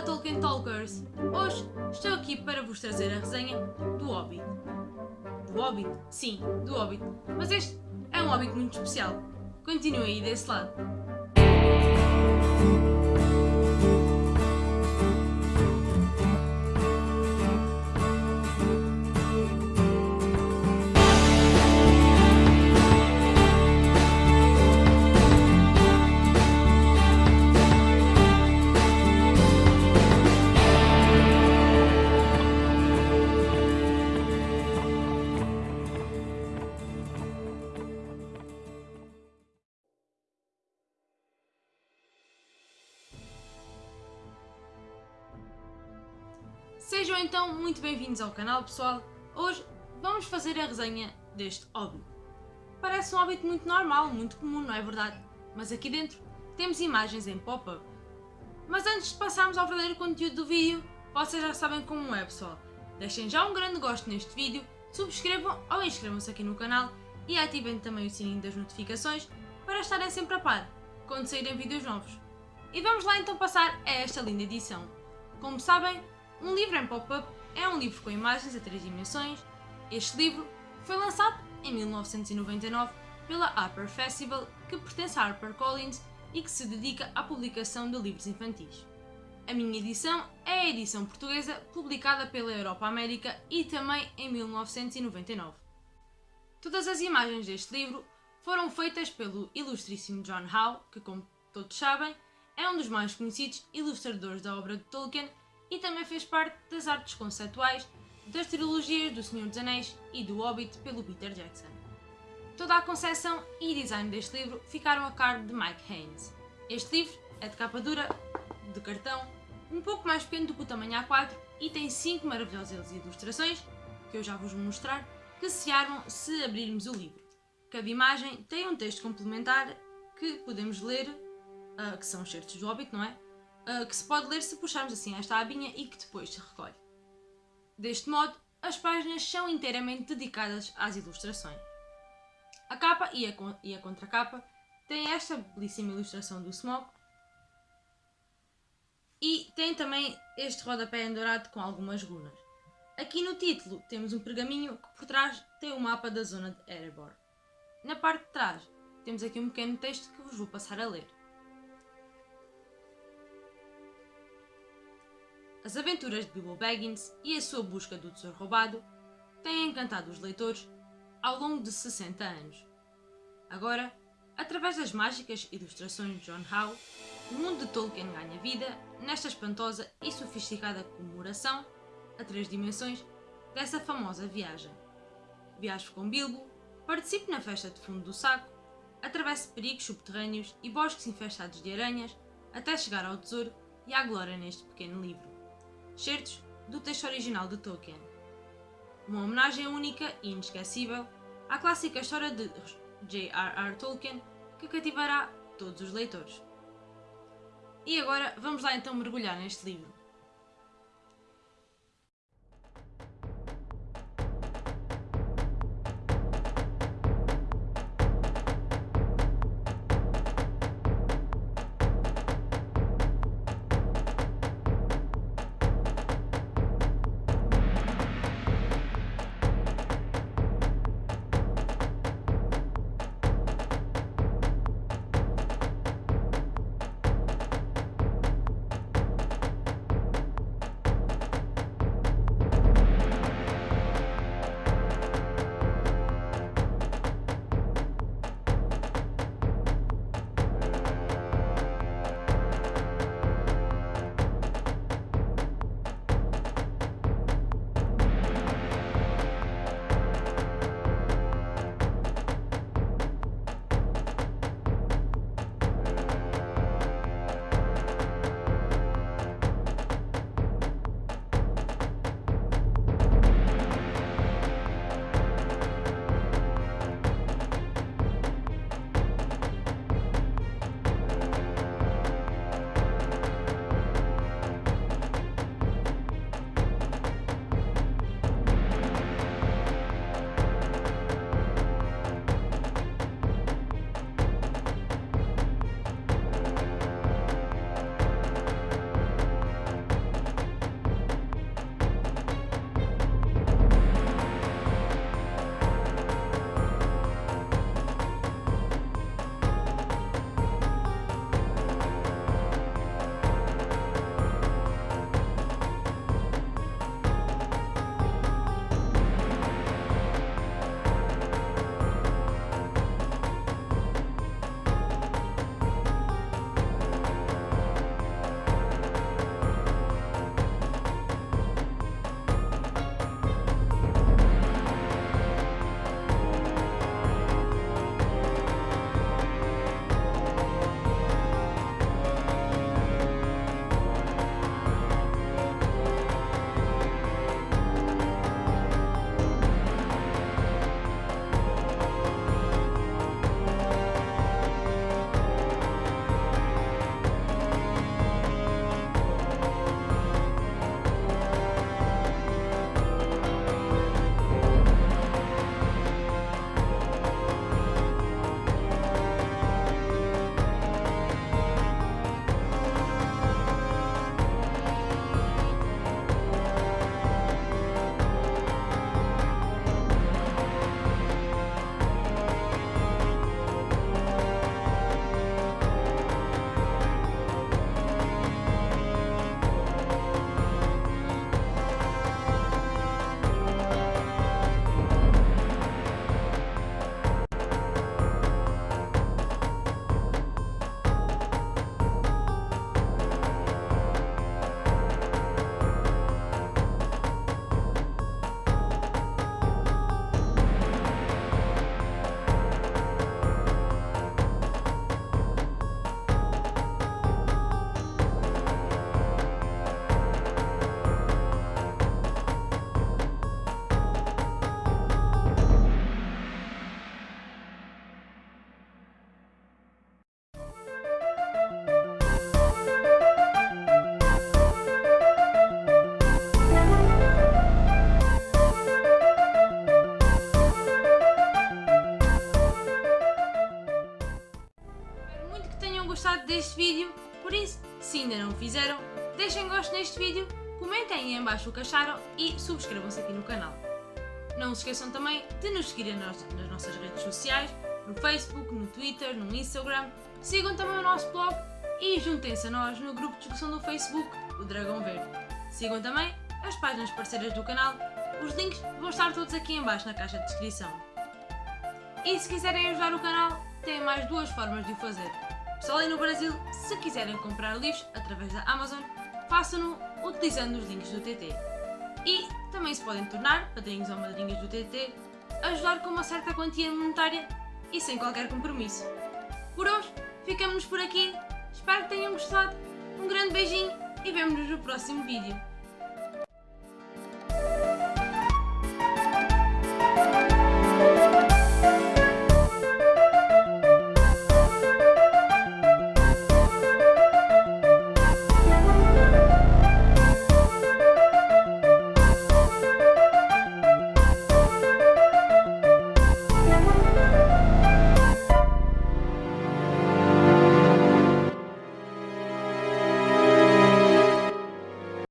Olá Tolkien Talkers! Hoje estou aqui para vos trazer a resenha do Hobbit. Do Hobbit? Sim, do Hobbit. Mas este é um Hobbit muito especial. Continue aí desse lado. Sejam então muito bem-vindos ao canal pessoal. Hoje vamos fazer a resenha deste Hobbit. Parece um Hobbit muito normal, muito comum, não é verdade? Mas aqui dentro temos imagens em pop-up. Mas antes de passarmos ao verdadeiro conteúdo do vídeo, vocês já sabem como é pessoal. Deixem já um grande gosto neste vídeo, subscrevam ou inscrevam-se aqui no canal e ativem também o sininho das notificações para estarem sempre a par quando saírem vídeos novos. E vamos lá então passar a esta linda edição. Como sabem, um livro em pop-up é um livro com imagens a três dimensões. Este livro foi lançado em 1999 pela Upper Festival, que pertence à HarperCollins e que se dedica à publicação de livros infantis. A minha edição é a edição portuguesa publicada pela Europa América e também em 1999. Todas as imagens deste livro foram feitas pelo ilustríssimo John Howe, que como todos sabem, é um dos mais conhecidos ilustradores da obra de Tolkien e também fez parte das artes conceituais das trilogias do Senhor dos Anéis e do Hobbit pelo Peter Jackson. Toda a concepção e design deste livro ficaram a cargo de Mike Haynes. Este livro é de capa dura, de cartão, um pouco mais pequeno do que o tamanho A4 e tem 5 maravilhosas ilustrações, que eu já vos vou mostrar, que se armam se abrirmos o livro. Cada imagem tem um texto complementar que podemos ler, uh, que são os certos do Hobbit, não é? Uh, que se pode ler se puxarmos assim esta abinha e que depois se recolhe. Deste modo, as páginas são inteiramente dedicadas às ilustrações. A capa e a, e a contracapa têm esta belíssima ilustração do Smog e tem também este rodapé em dourado com algumas runas. Aqui no título temos um pergaminho que por trás tem o mapa da zona de Erebor. Na parte de trás temos aqui um pequeno texto que vos vou passar a ler. As aventuras de Bilbo Baggins e a sua busca do tesouro roubado têm encantado os leitores ao longo de 60 anos. Agora, através das mágicas ilustrações de John Howe, o mundo de Tolkien ganha vida nesta espantosa e sofisticada comemoração, a três dimensões, dessa famosa viagem. Viaje com Bilbo, participe na festa de fundo do saco, atravesse perigos subterrâneos e bosques infestados de aranhas até chegar ao tesouro e à glória neste pequeno livro certos do texto original de Tolkien. Uma homenagem única e inesquecível à clássica história de J.R.R. Tolkien que cativará todos os leitores. E agora vamos lá então mergulhar neste livro. Fizeram, deixem gosto neste vídeo, comentem em baixo o que acharam e subscrevam-se aqui no canal. Não se esqueçam também de nos seguirem nas nossas redes sociais, no Facebook, no Twitter, no Instagram. Sigam também o nosso blog e juntem-se a nós no grupo de discussão do Facebook, o Dragão Verde. Sigam também as páginas parceiras do canal, os links vão estar todos aqui em baixo na caixa de descrição. E se quiserem ajudar o canal, têm mais duas formas de o fazer. Pessoal aí no Brasil, se quiserem comprar livros através da Amazon, façam-no utilizando os links do TT. E também se podem tornar padrinhos ou madrinhas do TT, ajudar com uma certa quantia monetária e sem qualquer compromisso. Por hoje, ficamos por aqui. Espero que tenham gostado. Um grande beijinho e vemo-nos no próximo vídeo.